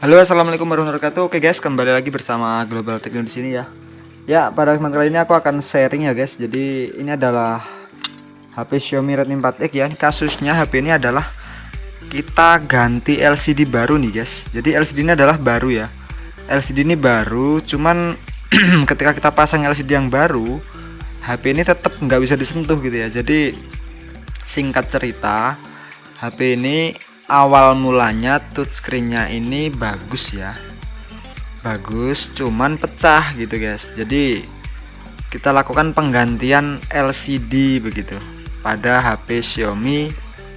Halo assalamualaikum warahmatullahi wabarakatuh. Oke guys kembali lagi bersama Global Techno di sini ya. Ya pada kesempatan kali ini aku akan sharing ya guys. Jadi ini adalah HP Xiaomi Redmi 4X ya. Kasusnya HP ini adalah Kita ganti LCD baru nih guys. Jadi LCD ini adalah baru ya. LCD ini baru Cuman ketika kita pasang LCD yang baru HP ini tetap nggak bisa disentuh gitu ya. Jadi singkat cerita HP ini awal mulanya touchscreennya ini bagus ya. Bagus cuman pecah gitu guys. Jadi kita lakukan penggantian LCD begitu pada HP Xiaomi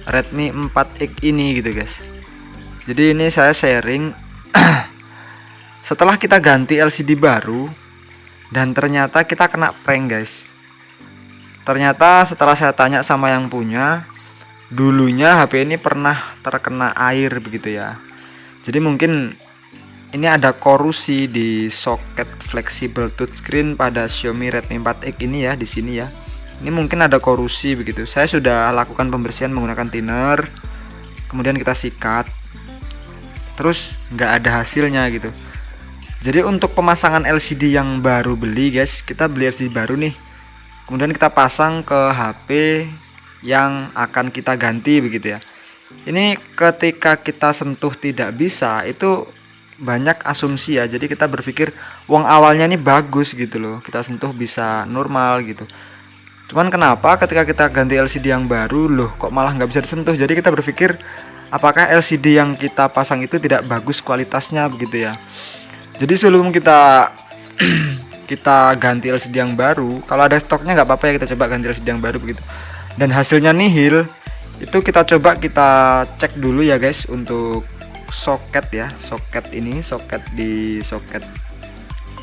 Redmi 4X ini gitu guys. Jadi ini saya sharing setelah kita ganti LCD baru dan ternyata kita kena prank guys. Ternyata setelah saya tanya sama yang punya dulunya HP ini pernah terkena air begitu ya. Jadi mungkin ini ada korusi di soket flexible touchscreen pada Xiaomi Redmi 4X ini ya di sini ya. Ini mungkin ada korusi begitu. Saya sudah lakukan pembersihan menggunakan thinner kemudian kita sikat. Terus nggak ada hasilnya gitu. Jadi untuk pemasangan LCD yang baru beli guys kita beli LCD baru nih. Kemudian kita pasang ke HP yang akan kita ganti begitu ya. Ini ketika kita sentuh tidak bisa itu banyak asumsi ya. Jadi kita berpikir uang awalnya ini bagus gitu loh. Kita sentuh bisa normal gitu. Cuman kenapa ketika kita ganti LCD yang baru loh kok malah nggak bisa disentuh? Jadi kita berpikir apakah LCD yang kita pasang itu tidak bagus kualitasnya begitu ya? Jadi sebelum kita kita ganti LCD yang baru kalau ada stoknya nggak apa-apa ya kita coba ganti LCD yang baru begitu dan hasilnya nihil itu kita coba kita cek dulu ya guys untuk soket ya soket ini soket di soket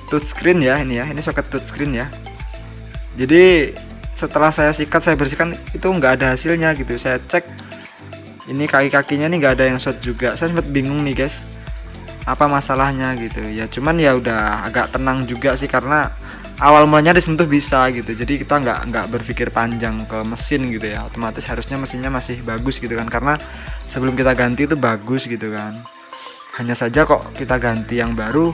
touchscreen ya ini ya ini soket touchscreen ya. Jadi setelah saya sikat saya bersihkan itu nggak ada hasilnya gitu. Saya cek ini kaki-kakinya nih nggak ada yang short juga. Saya sempat bingung nih guys apa masalahnya gitu. Ya cuman ya udah agak tenang juga sih karena awal mulanya disentuh bisa gitu. Jadi kita nggak nggak berpikir panjang ke mesin gitu ya. Otomatis harusnya mesinnya masih bagus gitu kan. Karena sebelum kita ganti itu bagus gitu kan. Hanya saja kok kita ganti yang baru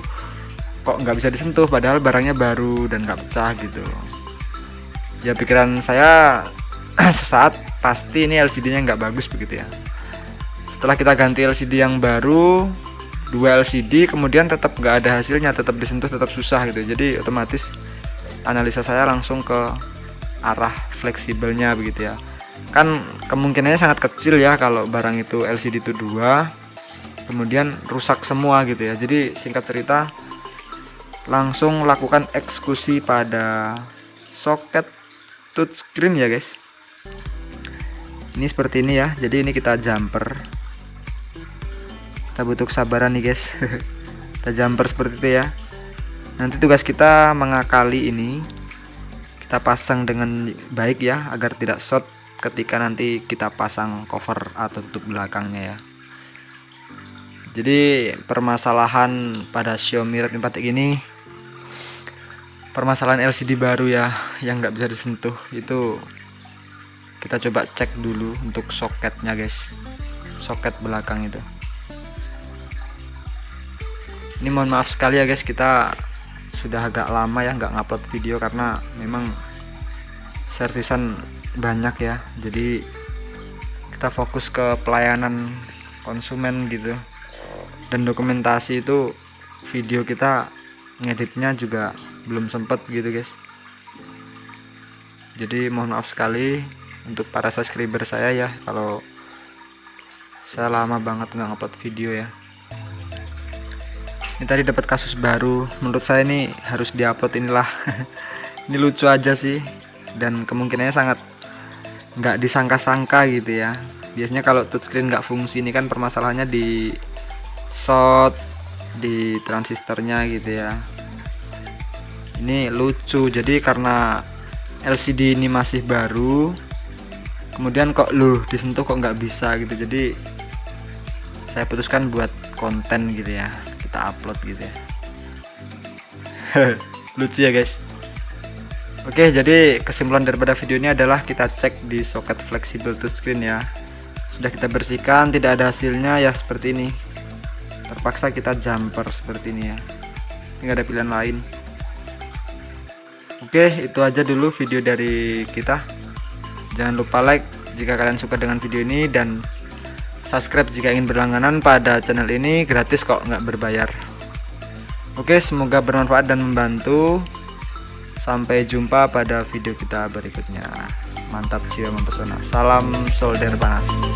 kok nggak bisa disentuh. Padahal barangnya baru dan nggak pecah gitu. Ya pikiran saya sesaat pasti ini LCD nya nggak bagus begitu ya. Setelah kita ganti LCD yang baru dua LCD kemudian tetap nggak ada hasilnya tetap disentuh tetap susah gitu. Jadi otomatis analisa saya langsung ke arah fleksibelnya begitu ya. Kan kemungkinannya sangat kecil ya kalau barang itu LCD itu dua kemudian rusak semua gitu ya. Jadi singkat cerita langsung lakukan eksekusi pada soket touchscreen ya guys. Ini seperti ini ya. Jadi ini kita jumper kita butuh kesabaran nih guys. Kita jumper seperti itu ya. Nanti tugas kita mengakali ini. Kita pasang dengan baik ya agar tidak short ketika nanti kita pasang cover atau tutup belakangnya ya. Jadi permasalahan pada Xiaomi Redmi 4 ini permasalahan LCD baru ya yang nggak bisa disentuh. Itu kita coba cek dulu untuk soketnya guys. Soket belakang itu ini mohon maaf sekali ya guys. Kita sudah agak lama ya nggak ngupload video karena memang servisan banyak ya. Jadi kita fokus ke pelayanan konsumen gitu. Dan dokumentasi itu video kita ngeditnya juga belum sempet gitu guys. Jadi mohon maaf sekali untuk para subscriber saya ya kalau saya lama banget nggak ngupload video ya ini tadi dapat kasus baru. Menurut saya ini harus diupload inilah. Ini lucu aja sih. Dan kemungkinannya sangat nggak disangka-sangka gitu ya. Biasanya kalau touchscreen nggak fungsi ini kan permasalahannya di short di transistornya gitu ya. Ini lucu. Jadi karena LCD ini masih baru kemudian kok loh disentuh kok nggak bisa gitu. Jadi saya putuskan buat konten gitu ya kita upload gitu ya. Lucu ya guys. Oke jadi kesimpulan daripada video ini adalah kita cek di soket fleksibel touchscreen ya. Sudah kita bersihkan tidak ada hasilnya ya seperti ini. Terpaksa kita jumper seperti ini ya. Nggak ada pilihan lain. Oke itu aja dulu video dari kita. Jangan lupa like jika kalian suka dengan video ini dan subscribe jika ingin berlangganan pada channel ini gratis kok nggak berbayar. Oke semoga bermanfaat dan membantu. Sampai jumpa pada video kita berikutnya. Mantap jiwa mempesona. Salam solder panas